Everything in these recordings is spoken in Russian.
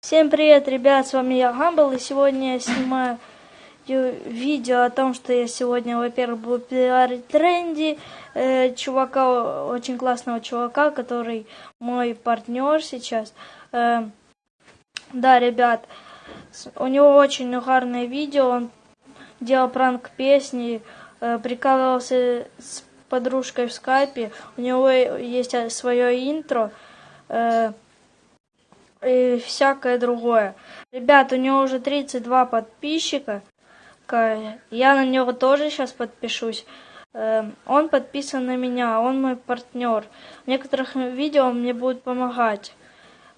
Всем привет, ребят, с вами я Гамбл, и сегодня я снимаю видео о том, что я сегодня, во-первых, буду пиарить тренди, э, чувака, очень классного чувака, который мой партнер сейчас. Э, да, ребят, у него очень угарное видео, он делал пранк песни, э, прикалывался с подружкой в скайпе, у него есть свое интро, э, и всякое другое. Ребят, у него уже 32 подписчика. Я на него тоже сейчас подпишусь. Эм, он подписан на меня, он мой партнер. В некоторых видео он мне будет помогать.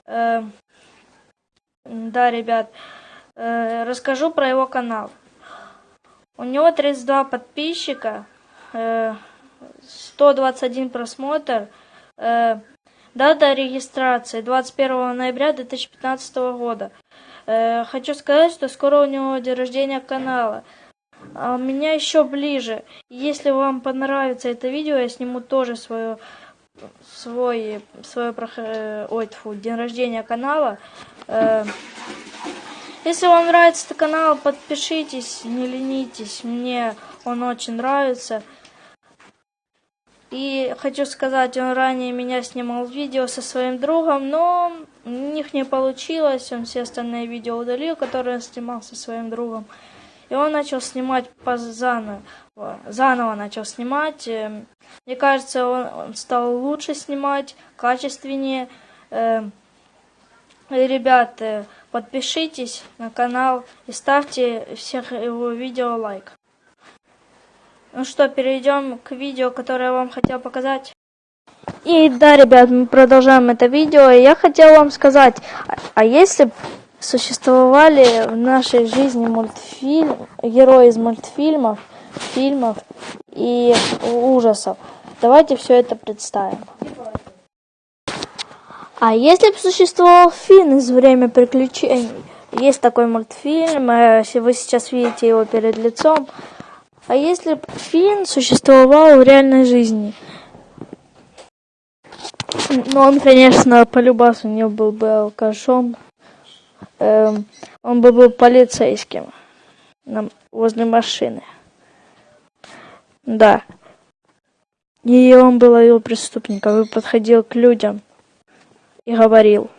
Эм, да, ребят, э, расскажу про его канал. У него 32 подписчика, 121 э, просмотр, э, Дата регистрации 21 ноября 2015 года. Э, хочу сказать, что скоро у него день рождения канала. А у меня еще ближе. Если вам понравится это видео, я сниму тоже свое свой свое э, ой, тьфу, день рождения канала. Э, если вам нравится этот канал, подпишитесь, не ленитесь. Мне он очень нравится. И хочу сказать, он ранее меня снимал видео со своим другом, но у них не получилось. Он все остальные видео удалил, которые он снимал со своим другом. И он начал снимать по заново. Заново начал снимать. Эм, мне кажется, он, стал лучше снимать, качественнее. Эм, ребята, подпишитесь на канал и ставьте всех его видео лайк. Ну что, перейдем к видео, которое я вам хотел показать. И да, ребят, мы продолжаем это видео. И я хотел вам сказать, а, если существовали в нашей жизни мультфильм, герои из мультфильмов, фильмов и ужасов, давайте все это представим. А если бы существовал Финн из «Время приключений», есть такой мультфильм, э, вы сейчас видите его перед лицом, а если бы Финн существовал в реальной жизни? Ну, он, конечно, по любасу не был бы алкашом. Эм, он бы был полицейским на, возле машины. Да. И он был его преступником и подходил к людям и говорил.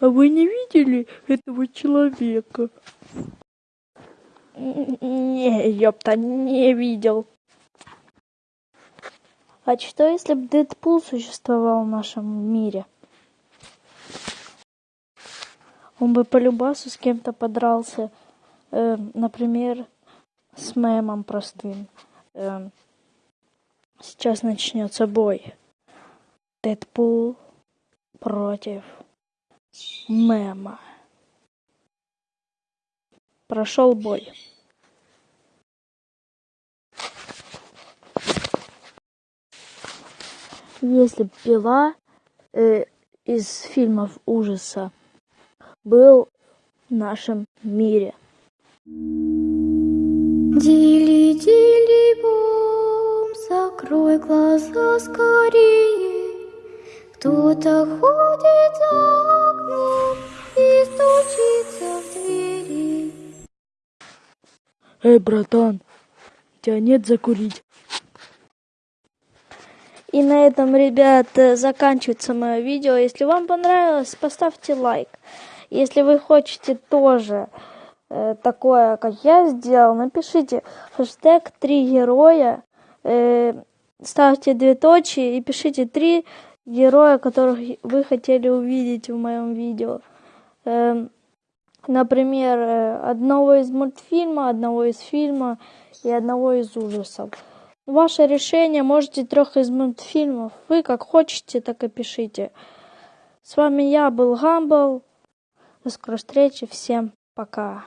А вы не видели этого человека? Не, ёпта, не видел. А что, если бы Дэдпул существовал в нашем мире? Он бы по любасу с кем-то подрался. Э, например, с мемом простым. Э, сейчас начнется бой. Дэдпул против мема прошел бой если пила э, из фильмов ужаса был в нашем мире. Дили, дили, бом, закрой глаза скорее. Кто-то ходит за окном Эй, братан, тебя нет закурить? И на этом, ребят, заканчивается мое видео. Если вам понравилось, поставьте лайк. Если вы хотите тоже э, такое, как я сделал, напишите хэштег три героя, э, ставьте две точки и пишите три героя, которых вы хотели увидеть в моем видео. Э, например, э, одного из мультфильма, одного из фильма и одного из ужасов. Ваше решение, можете трех из мультфильмов. Вы как хотите, так и пишите. С вами я был Гамбл. До скорой встречи. Всем пока.